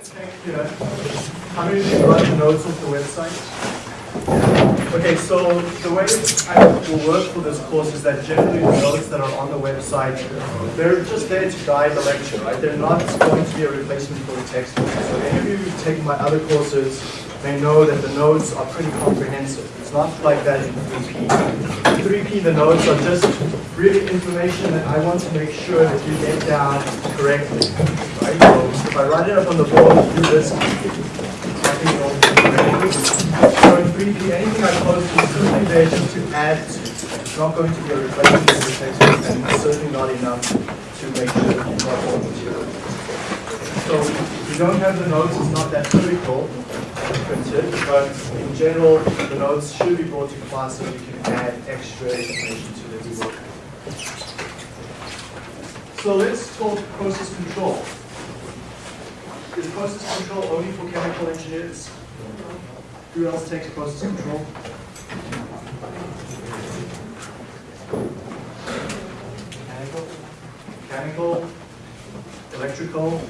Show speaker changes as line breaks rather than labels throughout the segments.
How many of you run the notes off the website? Okay, so the way I will work for this course is that generally the notes that are on the website, they're just there to guide the lecture, right? They're not going to be a replacement for the textbook. So any of you who've taken my other courses may know that the notes are pretty comprehensive. It's not like that in 3P. In 3P, the notes are just really information that I want to make sure that you get down correctly, right? So if I write it up on the board, do this, wrong So in 3P, anything I post is simply there just to add to. It's not going to be a replacement for the textbook, and it's certainly not enough to make sure that you've got all the material. So if you don't have the notes, it's not that critical printed, but in general, the notes should be brought to class so you can add extra information to the work. So let's talk process control. Is process control only for chemical engineers? Who else takes process control? Mechanical? Mechanical? electrical,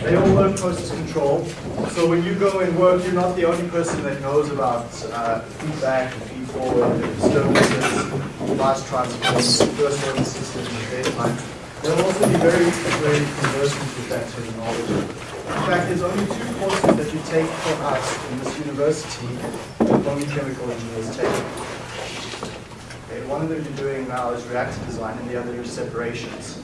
they all learn process control. So when you go and work, you're not the only person that knows about uh, feedback, feed forward, disturbances, fast transforms, first order systems, and dead time. They'll also be very, very conversant with that terminology. In fact, there's only two courses that you take from us in this university that only chemical engineers take. Okay, one of them you're doing now is reactor design, and the other is separations.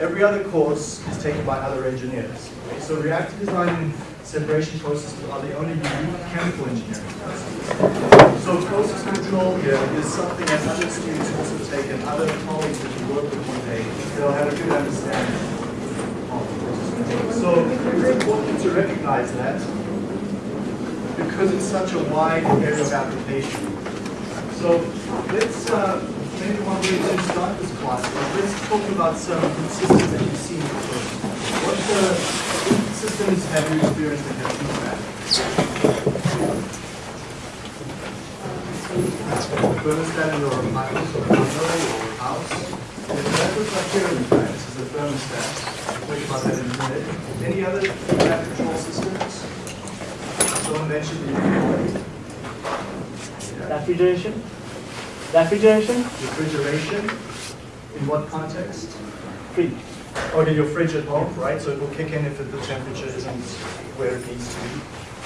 Every other course is taken by other engineers. Okay, so reactor design separation processes are the only unique chemical engineering courses. So process control here is something that other students also take and other colleagues that you work with one day, they'll have a good understanding of process control. So it's important to recognize that because it's such a wide area of application. So let's uh, maybe one way to start this class, let's talk about some systems that you've seen before. What uh, systems have you experienced in your feedback? Thermostat in your house or condo or house. If that looks like here in fact, this is a thermostat. We'll talk about that in a minute. Any other feedback control systems? Someone mentioned the
Refrigeration? Refrigeration?
refrigeration. In what context?
Fridge.
Okay, your fridge at home, right? So it will kick in if the temperature isn't where it needs to be.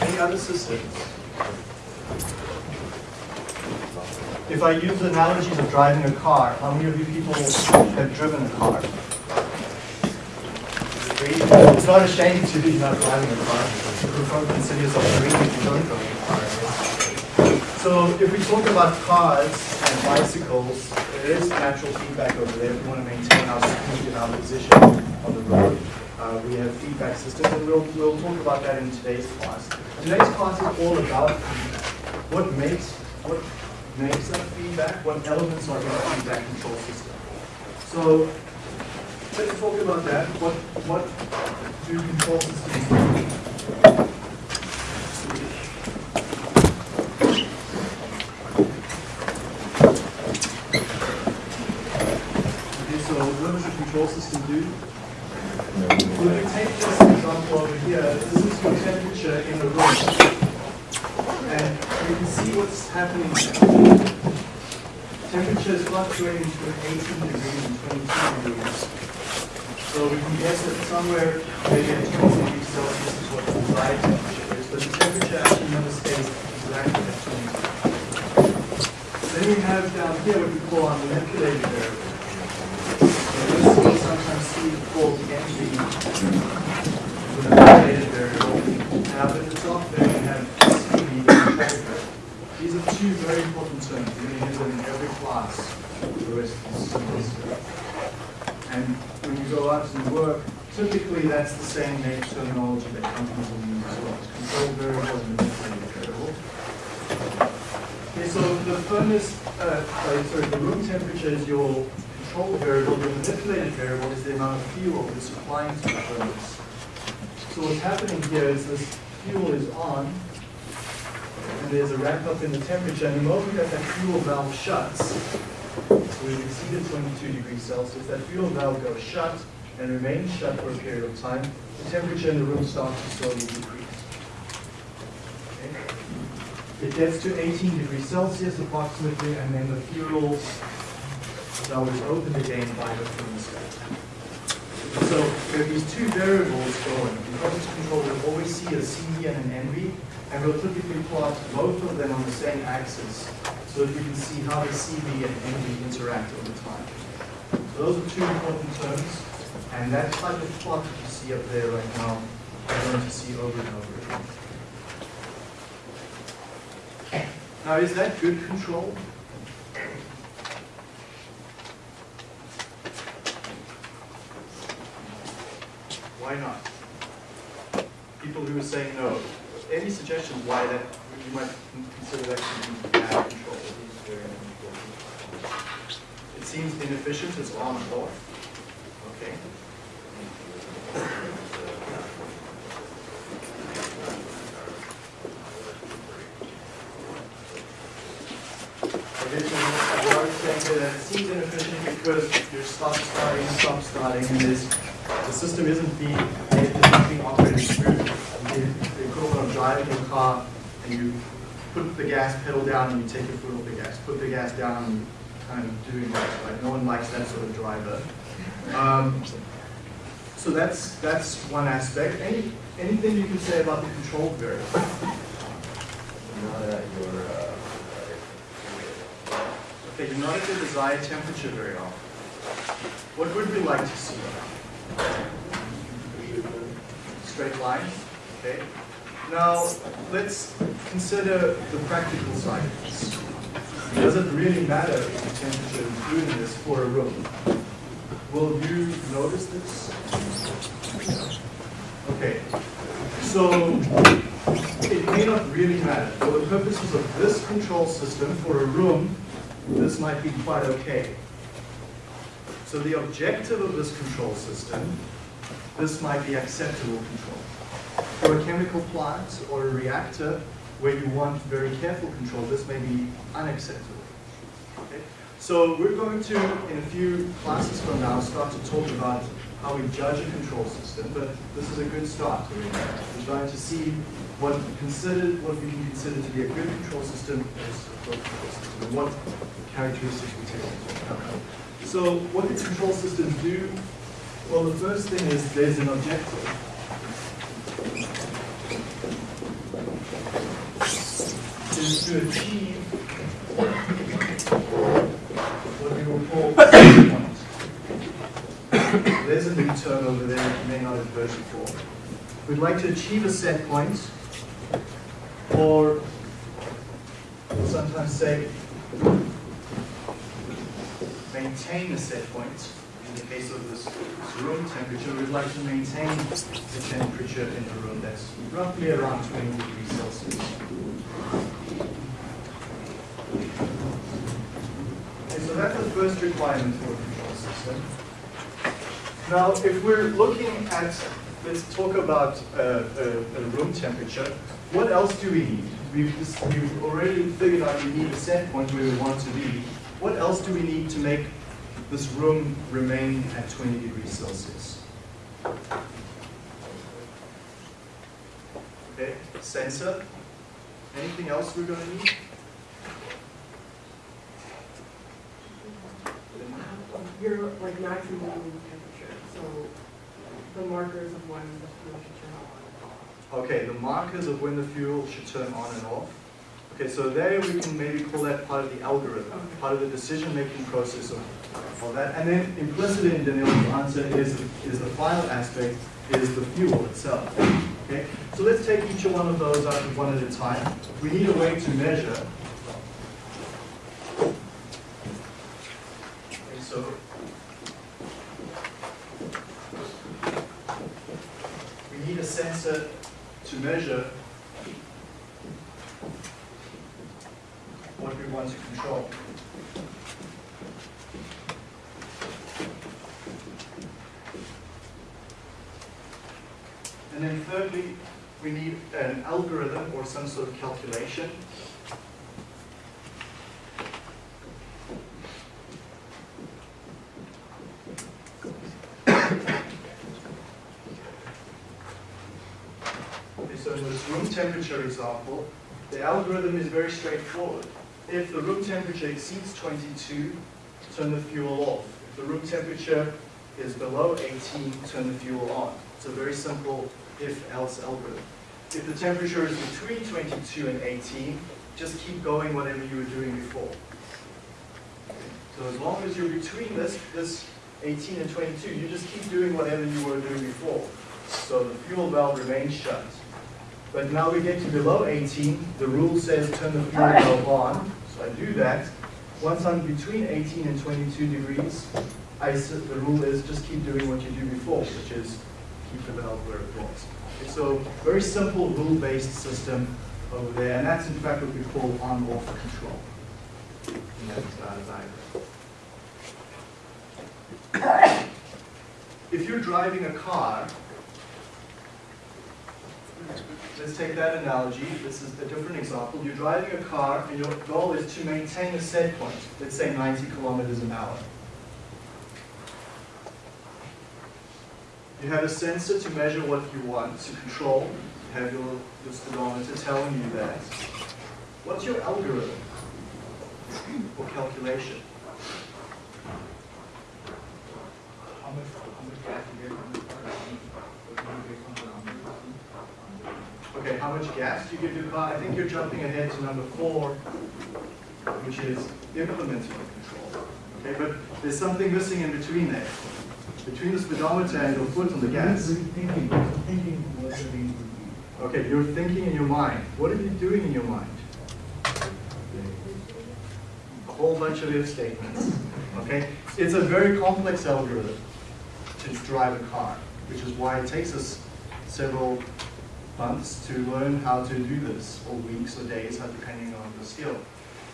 Any other systems? If I use the analogies of driving a car, how many of you people have driven a car? It's not a shame to be not driving a car. You probably consider yourself green if you don't drive a car. So if we talk about cars and bicycles, there is natural feedback over there. We want to maintain our speed and our position on the road, uh, we have feedback systems, and we'll, we'll talk about that in today's class. Today's class is all about feedback. What makes, what makes that feedback? What elements are in a feedback control system? So let's talk about that. What, what do control systems? Okay, so what does a control system do? So if you take this example over here, this is your temperature in the room. And you can see what's happening. Temperature is fluctuating between 18 degrees and 22 degrees. So we can guess that somewhere maybe at 20 degrees Celsius is what the desired temperature is, but the temperature actually never stays exactly at 20 degrees. Then we have down here what we call our manipulated variable. And sometimes see the entry the manipulated variable. And up at the top there we have CV, control variable. These are two very important terms. You're going to use them in every class the rest of the semester. And when you go out and work, typically that's the same name terminology that companies will use as. Control variable and manipulated variable. Okay, so the furnace, uh, the room temperature is your variable. Your manipulated variable is the amount of fuel you're supplying to the furnace. So what's happening here is this fuel is on, and there's a ramp up in the temperature, and the moment that that fuel valve shuts, so we've exceeded 22 degrees Celsius, that fuel valve goes shut and remains shut for a period of time, the temperature in the room starts to slowly decrease. Okay? It gets to 18 degrees Celsius approximately, and then the fuel valve is opened again by the thermostat. So we have these two variables going. In process control, we'll always see a CV and an MV, and we'll typically plot both of them on the same axis so that we can see how the CV and MV interact over time. So those are two important terms, and that type of plot that you see up there right now, we're going to see over and over again. Now, is that good control? Why not? People who are saying no. Any suggestions why that you might consider that to be bad control? It seems inefficient, it's on and off. Okay. It seems inefficient because you're stop starting, stop starting, and there's, the system isn't being, it's not being operated smoothly. The equivalent of driving your car and you put the gas pedal down and you take your foot off the gas, put the gas down and kind of doing that? No one likes that sort of driver. Um, so that's that's one aspect. Any anything you can say about the control variable?
Not at your, uh,
Okay, you're not at the desired temperature very often. What would we like to see? Straight line, okay? Now, let's consider the practical side of this. Does it really matter if the temperature is doing this for a room? Will you notice this? Okay, so it may not really matter. For the purposes of this control system for a room, this might be quite okay. So the objective of this control system, this might be acceptable control. For a chemical plant or a reactor where you want very careful control, this may be unacceptable. Okay? So we're going to, in a few classes from now, start to talk about how we judge a control system, but this is a good start. We're trying to see what considered, what we can consider to be a good control system as a control system, and what characteristics we take into account. So what do control systems do? Well, the first thing is there's an objective. Is to achieve what we will. There's a new term over there that may not have heard before. We'd like to achieve a set point, or sometimes say maintain a set point. In the case of this, this room temperature, we'd like to maintain the temperature in the room that's roughly around 20 degrees Celsius. Okay, so that's the first requirement for a control system. Now, if we're looking at, let's talk about uh, a room temperature, what else do we need? We've, just, we've already figured out we need a set point where we want to be. What else do we need to make this room remain at 20 degrees Celsius? Okay, sensor. Anything else we're going to need?
You're like maximum temperature, so the markers of when the turn on.
Okay, the markers of when the fuel should turn on and off. Okay, so there we can maybe call that part of the algorithm, part of the decision-making process of, of that. And then implicit in Daniel's answer is, is the final aspect, is the fuel itself. Okay, so let's take each one of those out one at a time. We need a way to measure. Okay, so we need a sensor to measure what we want to control. And then thirdly, we need an algorithm or some sort of calculation. Okay, so in this room temperature example, the algorithm is very straightforward. If the room temperature exceeds 22, turn the fuel off. If the room temperature is below 18, turn the fuel on. It's a very simple if-else algorithm. If the temperature is between 22 and 18, just keep going whatever you were doing before. So as long as you're between this, this 18 and 22, you just keep doing whatever you were doing before. So the fuel valve remains shut. But now we get to below 18, the rule says turn the fuel valve on. So I do that. Once I'm between 18 and 22 degrees, I the rule is just keep doing what you do before, which is keep the valve where it was. So very simple rule-based system over there, and that's in fact what we call on-off control. And that's uh, diagram. If you're driving a car, let's take that analogy. This is a different example. You're driving a car and your goal is to maintain a set point, let's say 90 kilometers an hour. You have a sensor to measure what you want to control. You have your, your speedometer telling you that. What's your algorithm or calculation?
How much, how much gas you get from the car? What do you get from the
Okay, how much gas do you give your uh, car? I think you're jumping ahead to number four, which is implementing the control. Okay, but there's something missing in between there. Between the speedometer and your foot on the gas.
Thinking, thinking what the range.
Okay, you're thinking in your mind. What are you doing in your mind? A whole bunch of if statements. Okay? It's a very complex algorithm to drive a car, which is why it takes us several months to learn how to do this, or weeks or days, depending on the skill.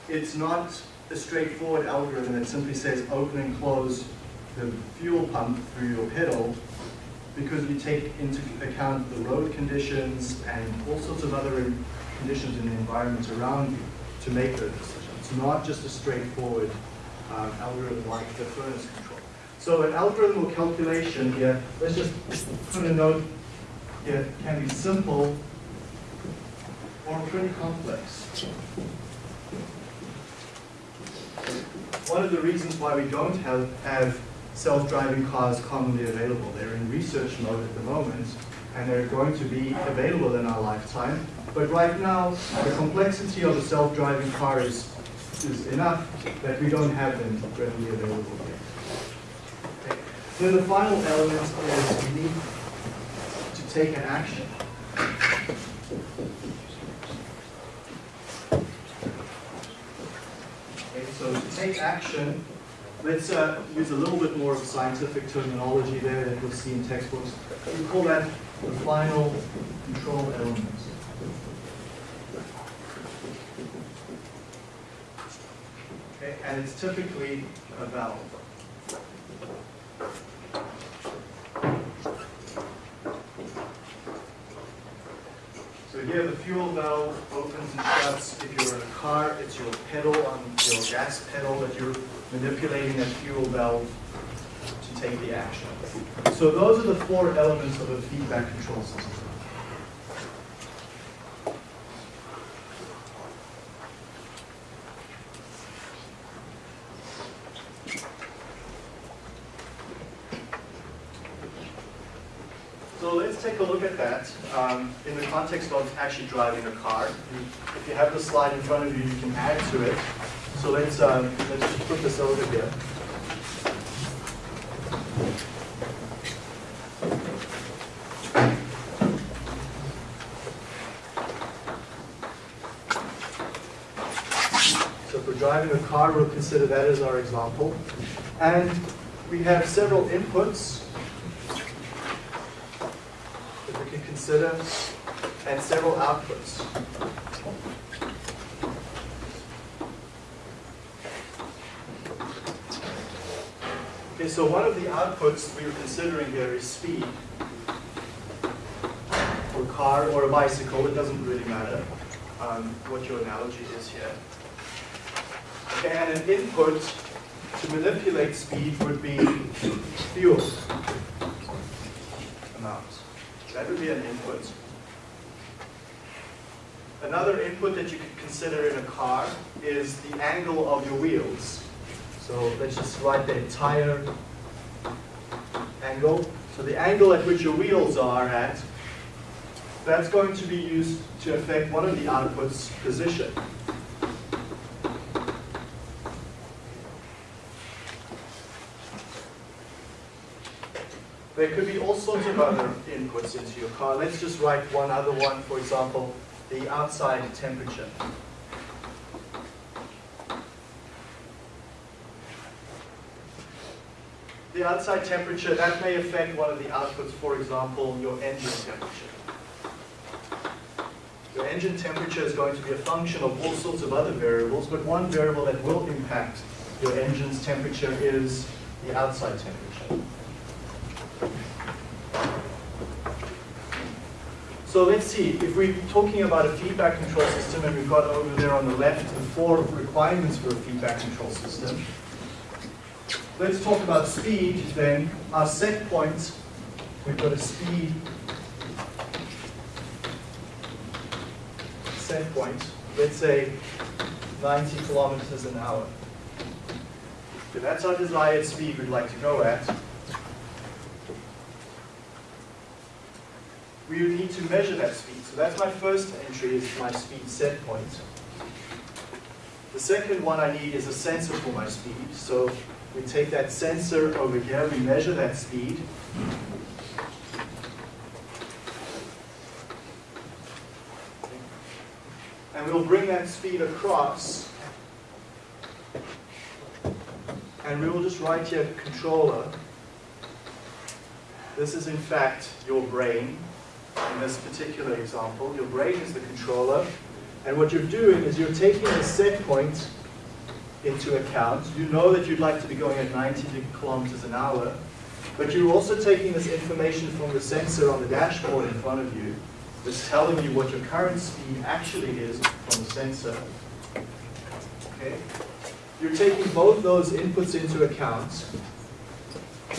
It's not a straightforward algorithm that simply says open and close the fuel pump through your pedal because you take into account the road conditions and all sorts of other conditions in the environment around you to make those decisions. It's not just a straightforward um, algorithm like the furnace control. So an algorithm or calculation here, let's just put a note here, can be simple or pretty complex. One of the reasons why we don't have, have self-driving cars commonly available. They're in research mode at the moment, and they're going to be available in our lifetime. But right now, the complexity of a self-driving car is, is enough that we don't have them readily available yet. Okay. Then the final element is we need take an action. Okay, so to take action, let's uh, use a little bit more of scientific terminology there that you'll see in textbooks. We call that the final control element. Okay, and it's typically a valve. So here the fuel valve opens and shuts. If you're in a car, it's your pedal on your gas pedal that you're manipulating that fuel valve to take the action. So those are the four elements of a feedback control system. So let's take a look at that um, in of actually driving a car. If you have the slide in front of you, you can add to it. So let's, um, let's just put this over here. So if we're driving a car, we'll consider that as our example. And we have several inputs that we can consider, and several outputs. Okay, so one of the outputs we are considering here is speed. For a car or a bicycle, it doesn't really matter um, what your analogy is here. Okay, and an input to manipulate speed would be fuel amount. That would be an input. Another input that you could consider in a car is the angle of your wheels. So let's just write the entire angle. So the angle at which your wheels are at, that's going to be used to affect one of the outputs' position. There could be all sorts of other inputs into your car. Let's just write one other one, for example, the outside temperature. The outside temperature, that may affect one of the outputs, for example, your engine temperature. Your engine temperature is going to be a function of all sorts of other variables, but one variable that will impact your engine's temperature is the outside temperature. So let's see, if we're talking about a feedback control system, and we've got over there on the left the four requirements for a feedback control system. Let's talk about speed then. Our set point, we've got a speed set point, let's say 90 kilometers an hour. So that's our desired speed we'd like to go at. We would need to measure that speed. So that's my first entry, is my speed set point. The second one I need is a sensor for my speed. So we take that sensor over here, we measure that speed. And we'll bring that speed across. And we will just write here controller. This is in fact your brain in this particular example. Your brain is the controller. And what you're doing is you're taking the set point into account. You know that you'd like to be going at 90 kilometers an hour, but you're also taking this information from the sensor on the dashboard in front of you that's telling you what your current speed actually is from the sensor. Okay? You're taking both those inputs into account,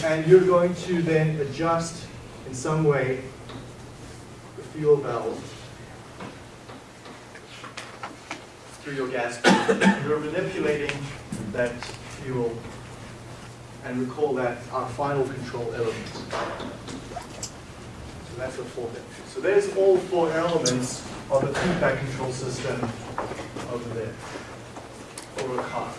and you're going to then adjust in some way fuel valve through your gas tank. You're manipulating that fuel and we call that our final control element. So that's the fourth entry. So there's all four elements of the feedback control system over there for a car.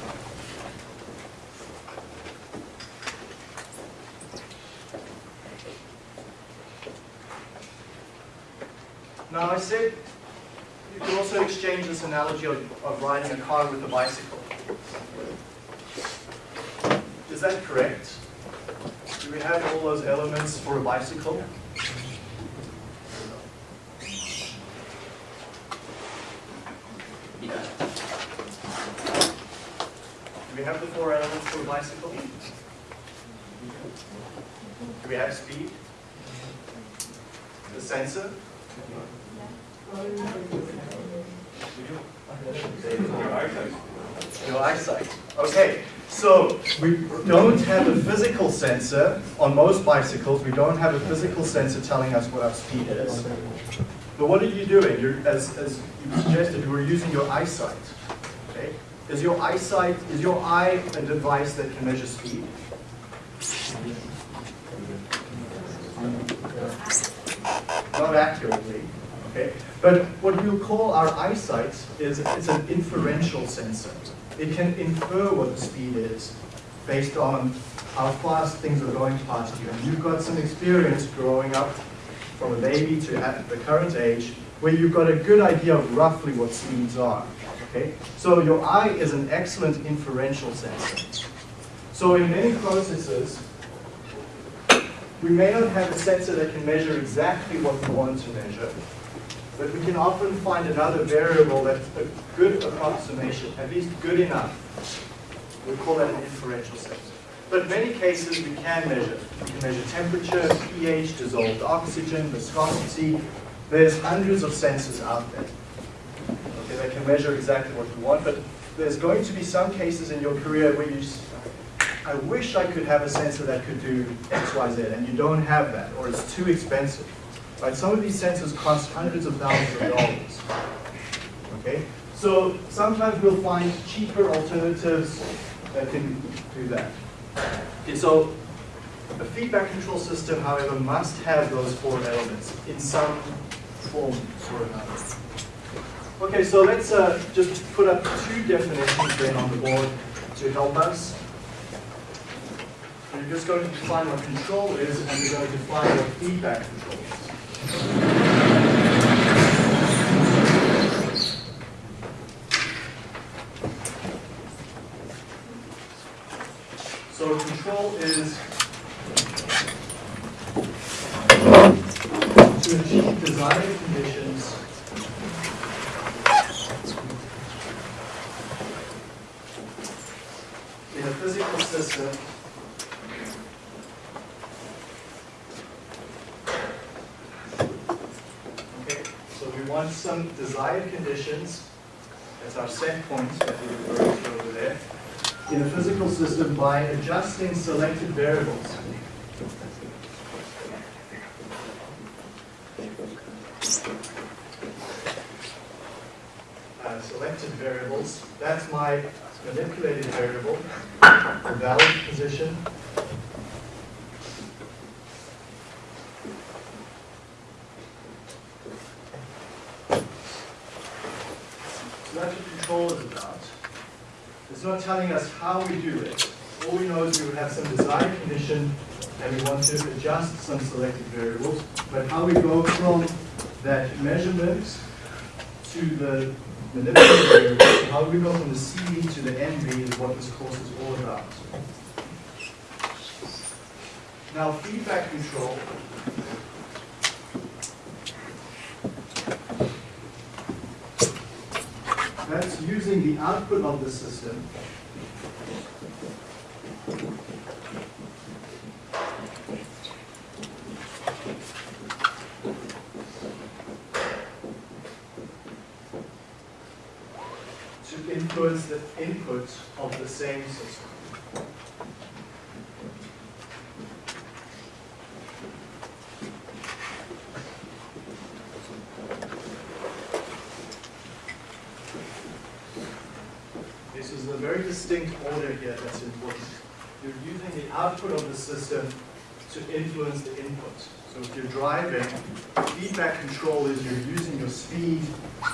Now I said you can also exchange this analogy of, of riding a car with a bicycle. Is that correct? Do we have all those elements for a bicycle? Do we have the four elements for a bicycle? Do we have speed? The sensor? Your eyesight. Okay, so we don't have a physical sensor on most bicycles. We don't have a physical sensor telling us what our speed is. But what are you doing? You're, as, as you suggested, you were using your eyesight. Okay? Is your eyesight, is your eye a device that can measure speed? Not accurately. Okay? But what we'll call our eyesight is it's an inferential sensor. It can infer what the speed is based on how fast things are going past you. And you've got some experience growing up from a baby to the current age where you've got a good idea of roughly what speeds are. Okay? So your eye is an excellent inferential sensor. So in many processes, we may not have a sensor that can measure exactly what we want to measure, but we can often find another variable that's a good approximation, at least good enough. We call that an inferential sensor. But in many cases we can measure. We can measure temperature, pH, dissolved oxygen, viscosity. There's hundreds of sensors out there. Okay, that can measure exactly what we want, but there's going to be some cases in your career where you I wish I could have a sensor that could do X, Y, Z, and you don't have that, or it's too expensive. Right? Some of these sensors cost hundreds of thousands of dollars. Okay, so sometimes we'll find cheaper alternatives that can do that. Okay, so a feedback control system, however, must have those four elements in some form or another. Okay, so let's uh, just put up two definitions then on the board to help us. We're just going to define what control is, and we're going to define what feedback control is. So control is to achieve desired conditions. In a physical system Okay, so we want some desired conditions, that's our set points that we refer to over there, in a physical system by adjusting selected variables. Uh, selected variables, that's my manipulated variable, the valid position. So that's what control is about. It's not telling us how we do it. All we know is we would have some desired condition and we want to adjust some selected variables. But how we go from that measurement to the manipulated variable, how we go from the CV to the MV is what this course is all about. Now, feedback control. That's using the output of the system influence the input of the same system. This is a very distinct order here that's important. You're using the output of the system to influence the input. So if you're driving, feedback control is you're using your speed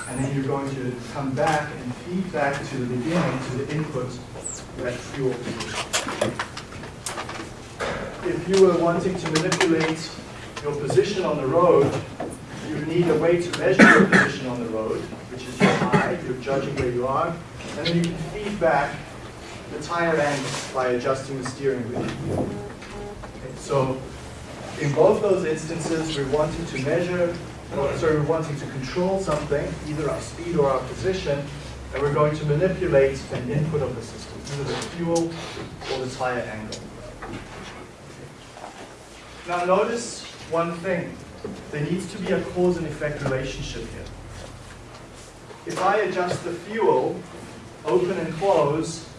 and then you're going to come back and feed back to the beginning, to the input, that fuel. If you were wanting to manipulate your position on the road, you need a way to measure your position on the road, which is your eye, you're judging where you are, and then you can feed back the tire angle by adjusting the steering wheel. So in both those instances, we're wanting to measure, or sorry, we're wanting to control something, either our speed or our position, and we're going to manipulate an input of the system, either the fuel or the tire angle. Now notice one thing. There needs to be a cause and effect relationship here. If I adjust the fuel, open and close,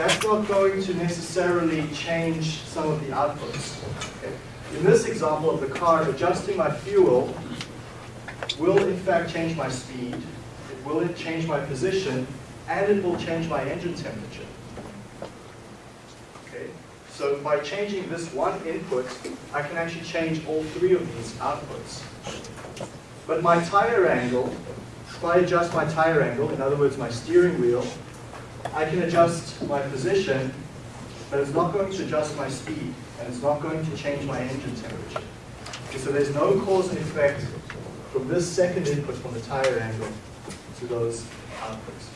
that's not going to necessarily change some of the outputs. Okay? In this example of the car, adjusting my fuel will in fact change my speed, it will change my position, and it will change my engine temperature. Okay? So by changing this one input, I can actually change all three of these outputs. But my tire angle, if I adjust my tire angle, in other words my steering wheel, I can adjust my position, but it's not going to adjust my speed, and it's not going to change my engine temperature. Okay, so there's no cause and effect from this second input from the tire angle to those outputs.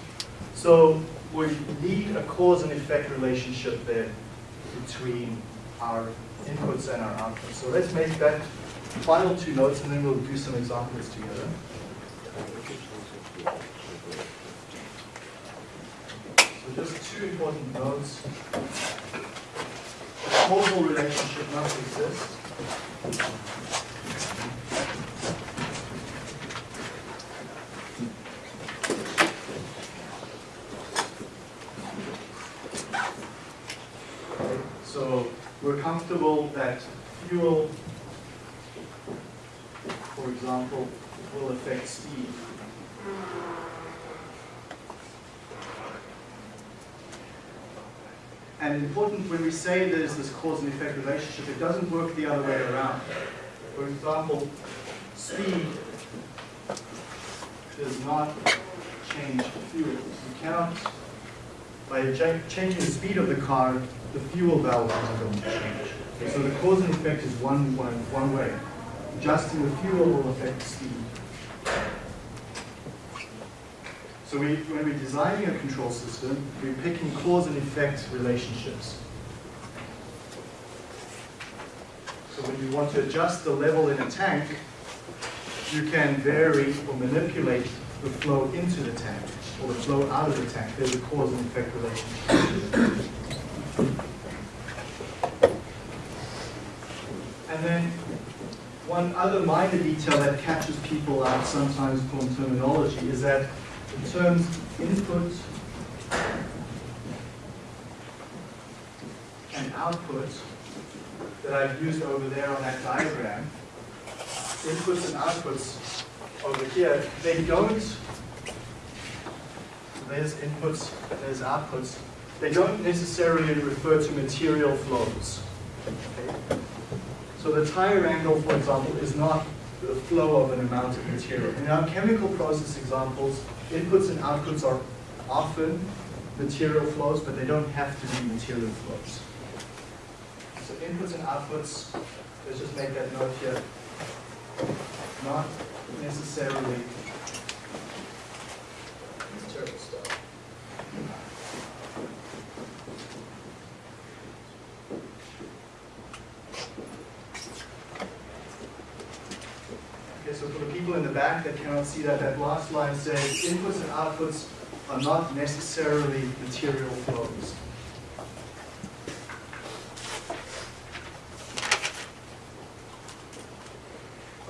So we need a cause and effect relationship there between our inputs and our outputs. So let's make that final two notes, and then we'll do some examples together. So just two important notes. A causal relationship must exist. So we're comfortable that fuel, for example, will affect speed. And important when we say there's this cause and effect relationship, it doesn't work the other way around. For example, speed does not change fuel. You cannot, by changing the speed of the car, the fuel value is going to change. So the cause and effect is one, one, one way. Adjusting the fuel will affect the speed. So we, when we're designing a control system, we're picking cause and effect relationships. So when you want to adjust the level in a tank, you can vary or manipulate the flow into the tank or the flow out of the tank. There's a cause and effect relationship. And then one other minor detail that catches people out sometimes from terminology is that the terms input and output that I've used over there on that diagram, inputs and outputs over here, they don't, there's inputs, there's outputs, they don't necessarily refer to material flows. Okay? So the tire angle, for example, is not the flow of an amount of material. In our chemical process examples, inputs and outputs are often material flows, but they don't have to be material flows. So inputs and outputs, let's just make that note here, not necessarily material stuff. Okay, so for the people in the back that cannot see that, that last line says inputs and outputs are not necessarily material flows.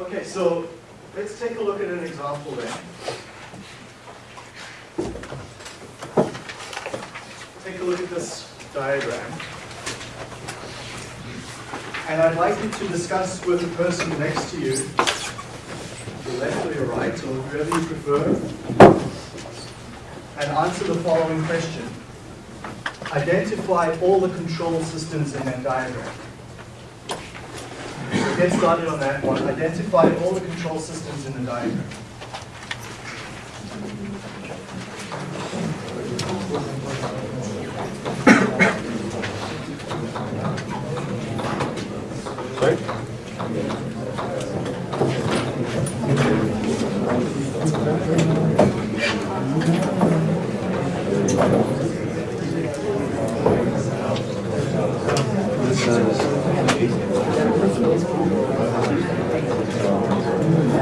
Okay, so let's take a look at an example then. Take a look at this diagram. And I'd like you to discuss with the person next to you your left or your right, or whoever you prefer, and answer the following question. Identify all the control systems in that diagram. So get started on that one. Identify all the control systems in the diagram.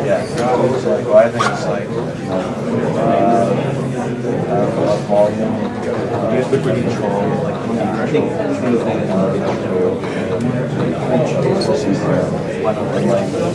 Yeah, it's like, well, I think it's like, uh, uh, volume, uh, control, like, I think, like,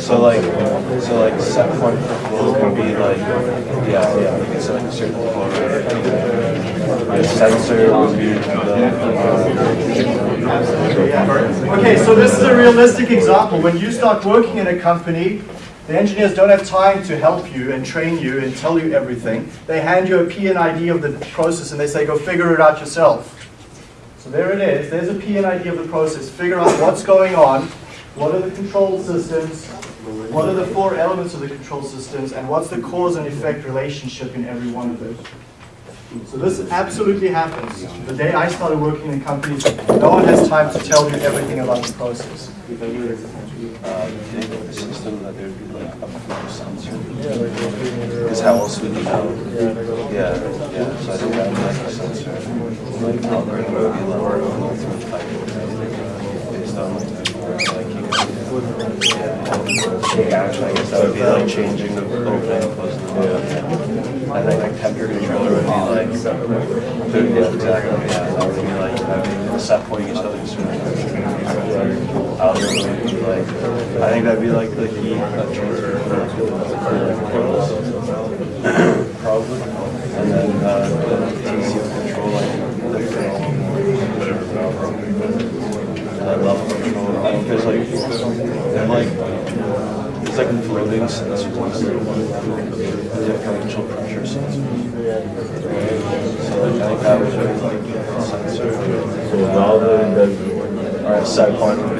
So like, so like set point flow could be like, yeah, yeah, you can set like a certain flow rate. The sensor would be the, uh,
Okay, so this is a realistic example. When you start working in a company, the engineers don't have time to help you and train you and tell you everything. They hand you a P&ID of the process and they say, go figure it out yourself. So there it is. There's a P&ID of the process. Figure out what's going on. What are the control systems? What are the four elements of the control systems? And what's the cause and effect relationship in every one of them? So this absolutely happens. The day I started working in companies, no one has time to tell you everything about the process.
uh, system, that there'd be like a flow sensor. Because how else would you know? Yeah, yeah, so I think that would like a sensor, like algorithm would be like flow through pipe, based on like, like you can, yeah, yeah, actually, I guess that would be like changing the opening and closing the valve. And then like temperature controller would be like, yeah, exactly, yeah, that would be like having set point each other certain algorithm would like, I think that'd be like the key that transfer for like, Probably. And then, uh, the TC would control like, the film, whatever valve. And then level control, I think there's like, they're like, it's like floating sensors. They have kind of control pressure sensors. So like, I think that would be like a sensor.
So valve does,
Or a set point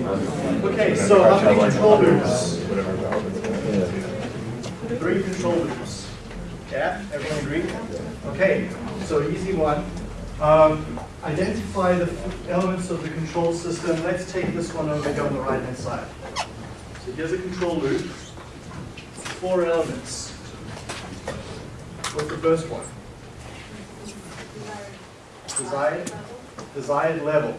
Okay, so how many control loops? Three control loops. Yeah, everyone agree? Okay, so easy one. Um, identify the elements of the control system. Let's take this one over here on the right hand side. So here's a control loop. Four elements. What's the first one? Desired, desired level.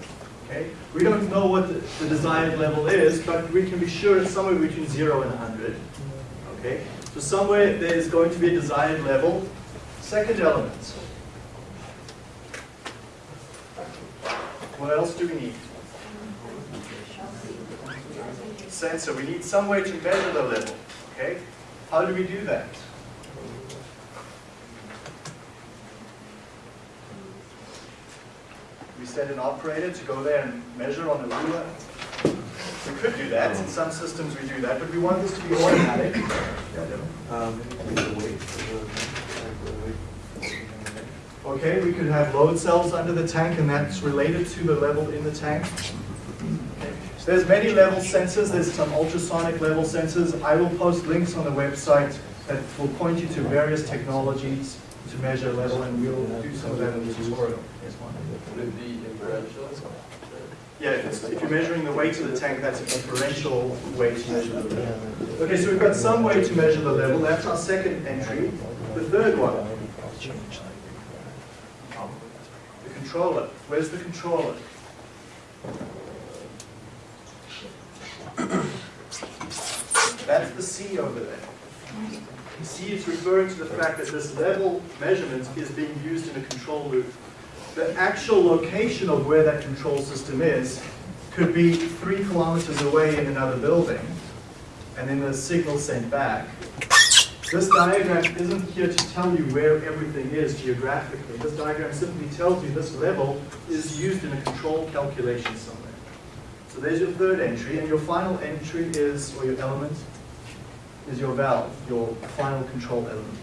Okay, we don't know what the, the desired level is, but we can be sure it's somewhere between zero and 100. Okay, so somewhere there's going to be a desired level. Second element. What else do we need? Sensor. We need some way to measure the level. Okay, how do we do that? We set an operator to go there and measure on a ruler. We could do that, in some systems we do that, but we want this to be automatic. Okay, we could have load cells under the tank and that's related to the level in the tank. Okay. So there's many level sensors, there's some ultrasonic level sensors. I will post links on the website that will point you to various technologies to measure level and we'll do some of that in the tutorial.
Would it be inferential?
Yeah, if, if you're measuring the weight of the tank, that's an inferential way to measure the level. Okay, so we've got some way to measure the level. That's our second entry. The third one, the controller. Where's the controller? That's the C over there. C is referring to the fact that this level measurement is being used in a control loop the actual location of where that control system is could be three kilometers away in another building, and then the signal sent back. This diagram isn't here to tell you where everything is geographically. This diagram simply tells you this level is used in a control calculation somewhere. So there's your third entry, and your final entry is, or your element, is your valve, your final control element.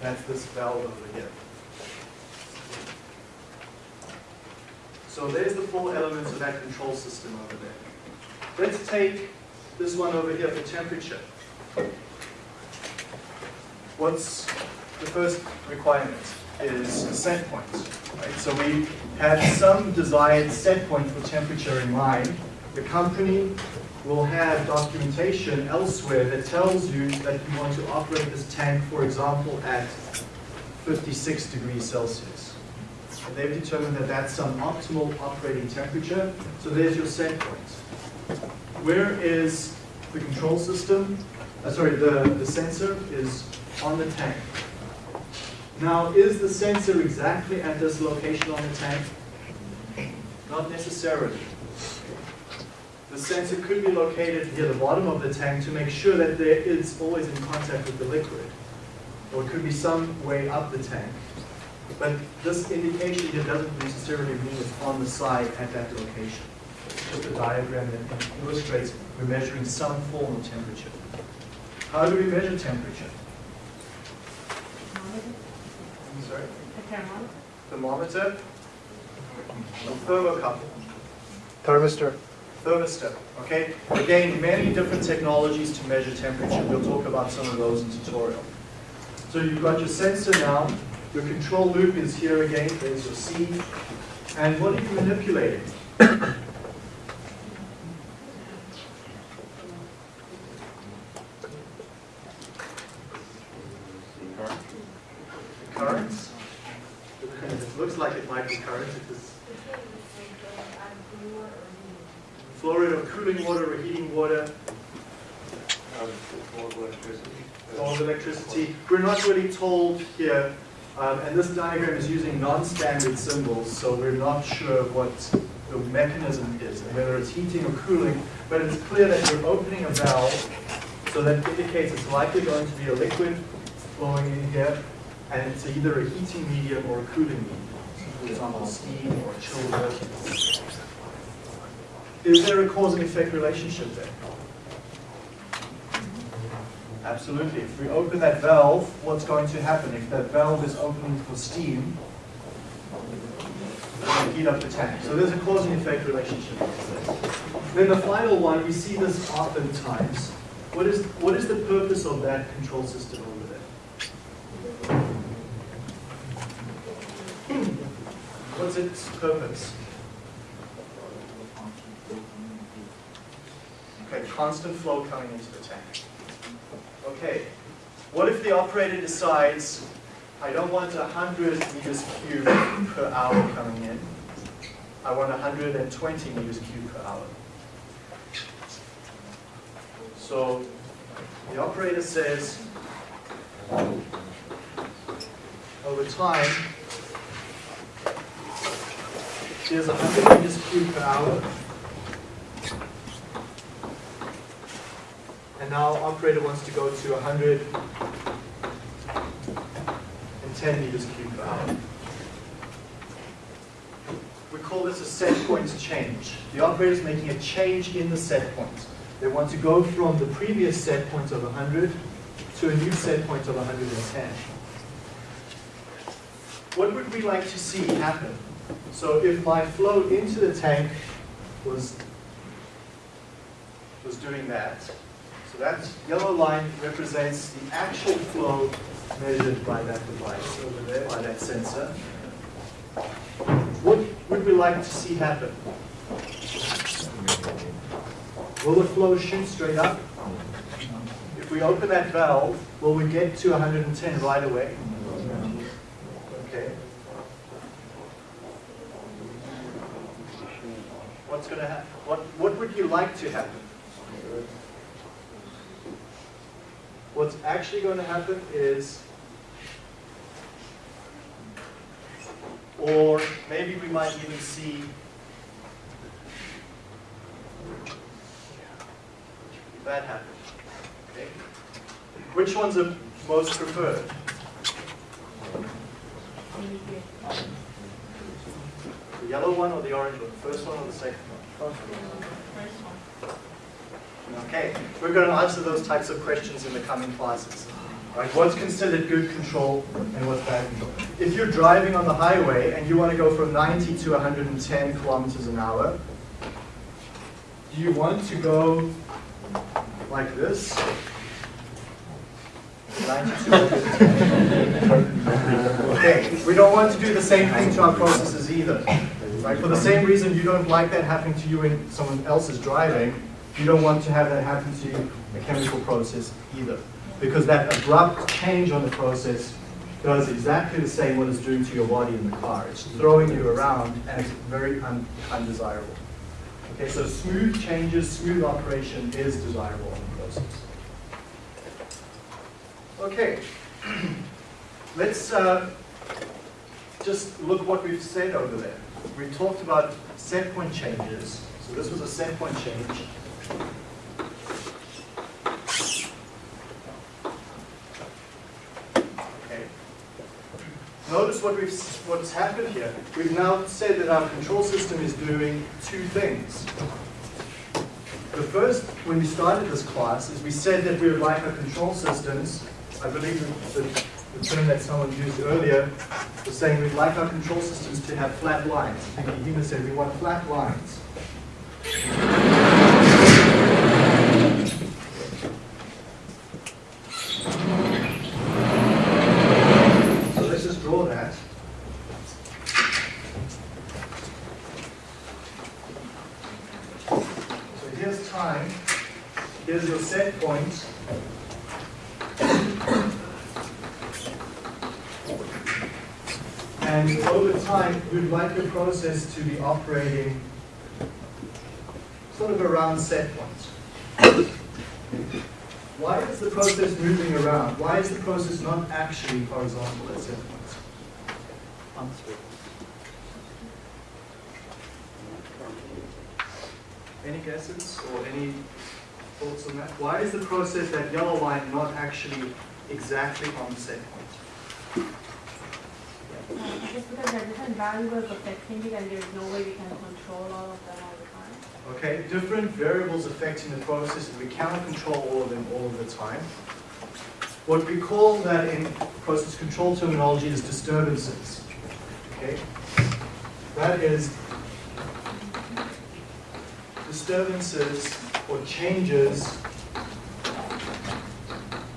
That's this valve over here. So there's the four elements of that control system over there. Let's take this one over here for temperature. What's the first requirement is a set point. Right? So we have some desired set point for temperature in mind. The company will have documentation elsewhere that tells you that you want to operate this tank, for example, at 56 degrees Celsius. And they've determined that that's some optimal operating temperature. So there's your set point. Where is the control system? Uh, sorry, the, the sensor is on the tank. Now, is the sensor exactly at this location on the tank? Not necessarily. The sensor could be located near the bottom of the tank to make sure that there is always in contact with the liquid. Or it could be some way up the tank. But this indication here doesn't necessarily mean it's on the side at that location. It's just a diagram that illustrates we're measuring some form of temperature. How do we measure temperature? Sorry?
The camera?
Thermometer? Or thermocouple?
Thermistor.
Thermistor, okay? Again, many different technologies to measure temperature. We'll talk about some of those in tutorial. So you've got your sensor now. Your control loop is here again. There's your C. And what are you manipulating? Currents? It looks like it might be current if it's flow rate of cooling water or heating water, or of electricity. We're not really told here, um, and this diagram is using non-standard symbols, so we're not sure what the mechanism is, and whether it's heating or cooling, but it's clear that you're opening a valve, so that indicates it's likely going to be a liquid flowing in here, and it's either a heating medium or a cooling medium. For example, steam or chilled water. Is there a cause and effect relationship there? Absolutely. If we open that valve, what's going to happen? If that valve is open for steam, it's going to heat up the tank. So there's a cause and effect relationship. Then the final one, we see this oftentimes. What is, what is the purpose of that control system over there? What's its purpose? Okay, constant flow coming into the tank. Okay, what if the operator decides, I don't want 100 meters cubed per hour coming in, I want 120 meters cubed per hour. So the operator says, over time, here's 100 meters cubed per hour, And now operator wants to go to 110 meters cubed per hour. We call this a set point change. The operator is making a change in the set point. They want to go from the previous set point of 100 to a new set point of 110. What would we like to see happen? So if my flow into the tank was, was doing that, so that yellow line represents the actual flow measured by that device over there, by that sensor. What would we like to see happen? Will the flow shoot straight up? If we open that valve, will we get to 110 right away? Okay. What's going to happen? What, what would you like to happen? What's actually going to happen is, or maybe we might even see that happen. Okay? Which ones are most preferred? The yellow one or the orange one? The first one or the second one? Okay, we're going to answer those types of questions in the coming classes. Right? What's considered good control and what's bad control? If you're driving on the highway and you want to go from 90 to 110 kilometers an hour, do you want to go like this? 90 to Okay, we don't want to do the same thing to our processes either. Right? For the same reason you don't like that happening to you when someone else is driving, you don't want to have that happen to a chemical process either. Because that abrupt change on the process does exactly the same what it's doing to your body in the car. It's throwing you around and it's very un undesirable. Okay, so smooth changes, smooth operation is desirable in the process. Okay, let's uh, just look what we've said over there. We talked about set point changes. So this was a set point change. Okay. Notice what we've what's happened here. We've now said that our control system is doing two things. the first, when we started this class, is we said that we would like our control systems, I believe the, the- term that someone used earlier was saying we'd like our control systems to have flat lines. I think Hima said we want flat lines. So let's just draw that. So here's time, here's your set point. And over time, we'd like the process to be operating sort of around set points. Why is the process moving around? Why is the process not actually horizontal at set points? Any guesses or any thoughts on that? Why is the process, that yellow line, not actually exactly on the set point?
Just because there are different variables affecting it and there's no way we can control all of them all the time.
Okay, different variables affecting the process, and we cannot control all of them all of the time. What we call that in process control terminology is disturbances. Okay? That is disturbances or changes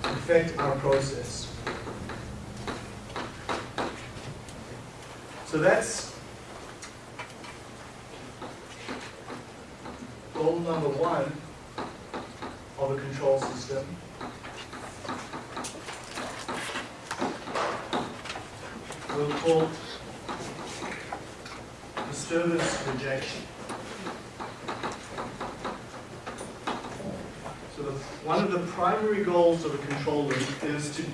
affect our process. So that's goal number one of a control system. We'll call disturbance rejection. So the, one of the primary goals of a control loop is to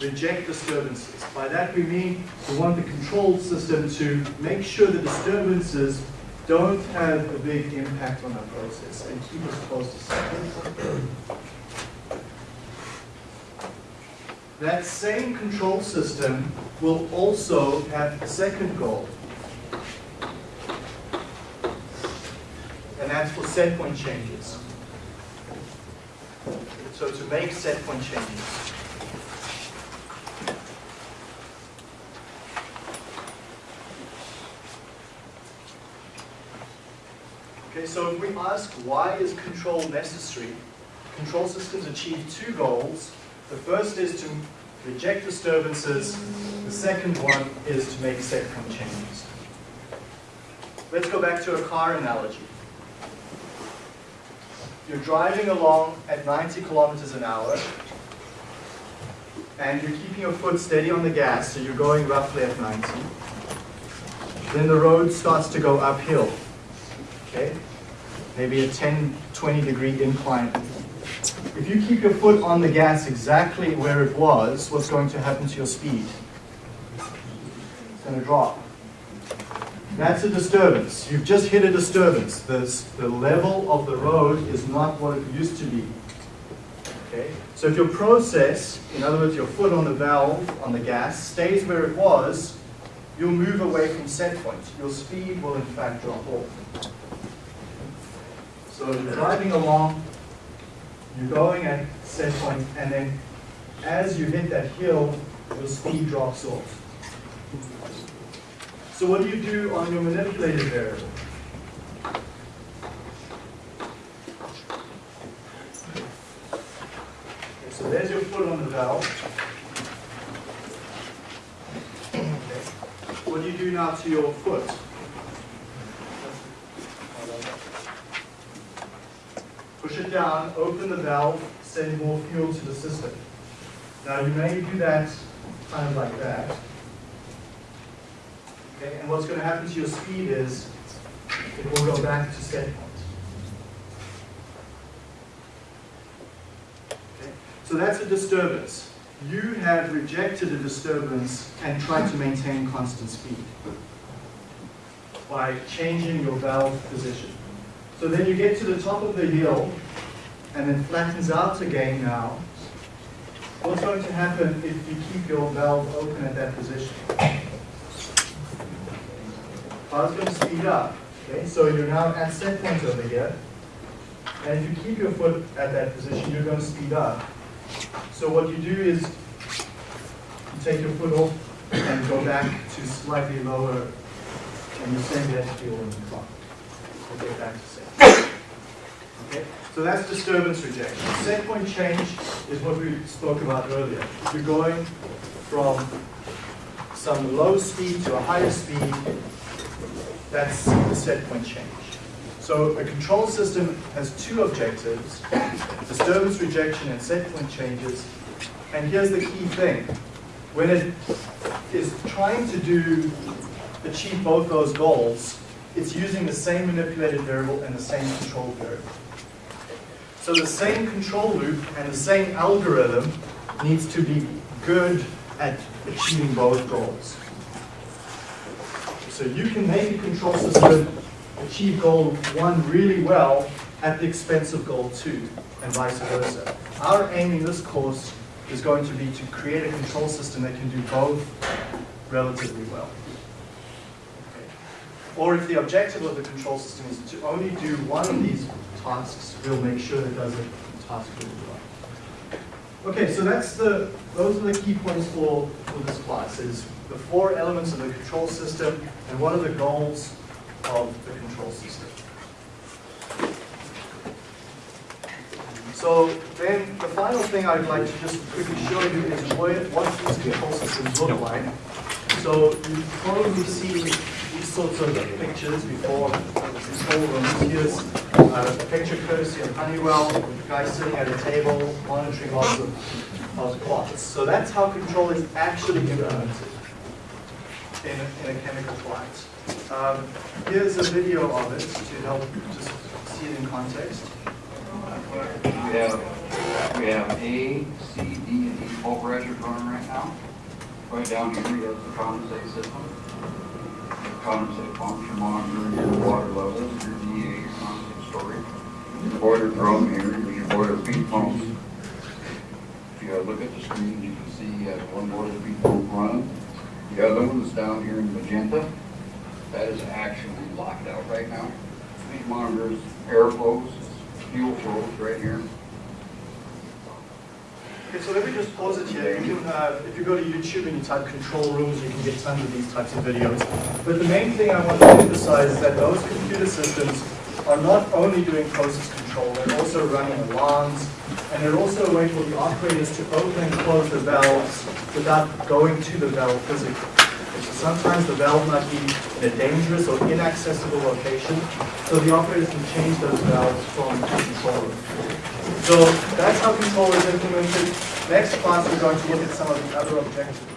reject disturbances. By that we mean we want the control system to make sure the disturbances don't have a big impact on our process and keep us close to set. That same control system will also have a second goal. And that's for set point changes. So to make set point changes. Okay, so if we ask why is control necessary, control systems achieve two goals. The first is to reject disturbances. The second one is to make set point changes. Let's go back to a car analogy. You're driving along at 90 kilometers an hour, and you're keeping your foot steady on the gas, so you're going roughly at 90. Then the road starts to go uphill okay? Maybe a 10, 20 degree incline. If you keep your foot on the gas exactly where it was, what's going to happen to your speed? It's going to drop. That's a disturbance. You've just hit a disturbance. The, the level of the road is not what it used to be. Okay? So if your process, in other words, your foot on the valve, on the gas, stays where it was, you'll move away from set point. Your speed will in fact drop off. So you're driving along, you're going at set point, and then as you hit that hill, your speed drops off. So what do you do on your manipulated variable? Okay, so there's your foot on the valve. Okay. What do you do now to your foot? Push it down, open the valve, send more fuel to the system. Now you may do that kind of like that. Okay, and what's going to happen to your speed is it will go back to set point. Okay, so that's a disturbance. You have rejected a disturbance and tried to maintain constant speed by changing your valve position. So then you get to the top of the hill and then flattens out again now. What's going to happen if you keep your valve open at that position? Car's going to speed up. Okay, so you're now at set point over here. And if you keep your foot at that position, you're going to speed up. So what you do is you take your foot off and go back to slightly lower, and you send that feel in the clock. We'll back to set. Okay, so that's disturbance rejection. Set point change is what we spoke about earlier. You're going from some low speed to a higher speed, that's the set point change. So a control system has two objectives, disturbance rejection and set point changes. And here's the key thing. When it is trying to do, achieve both those goals, it's using the same manipulated variable and the same control variable. So the same control loop and the same algorithm needs to be good at achieving both goals. So you can make a control system achieve goal one really well at the expense of goal two, and vice versa. Our aim in this course is going to be to create a control system that can do both relatively well. Okay. Or if the objective of the control system is to only do one of these tasks, we'll make sure it does a task really well. Okay, so that's the, those are the key points for, for this class, is the four elements of the control system and what are the goals of the control system. So then the final thing I'd like to just quickly show you is what, what these control systems look like. So you've probably seen sorts of pictures before, control rooms. Here's uh, a picture courtesy of Honeywell, a guy sitting at a table monitoring lots of, of clocks. So that's how control is actually implemented in a, in a chemical plant. Um, here's a video of it to help just see it in context.
We have, we have A, C, D, and E full pressure running right now. Right down here, we have the condensate system. Condensate function monitor, your water levels, your DA, condensate storage. Your boiler drum here, your boiler feed pumps. If you look at the screen, you can see have one boiler feed pump running. The other one is down here in magenta. That is actually locked out right now. Feed monitors, air flows, fuel flows right here.
Okay, so let me just pause it here. You can, uh, if you go to YouTube and you type control rooms, you can get tons of these types of videos. But the main thing I want to emphasize is that those computer systems are not only doing process control, they're also running alarms, and they're also a way for the operators to open and close the valves without going to the valve physically. Sometimes the valve might be in a dangerous or inaccessible location, so the operators can change those valves from the control room. So that's how control is implemented. Next class, we're going to look at some of the other objectives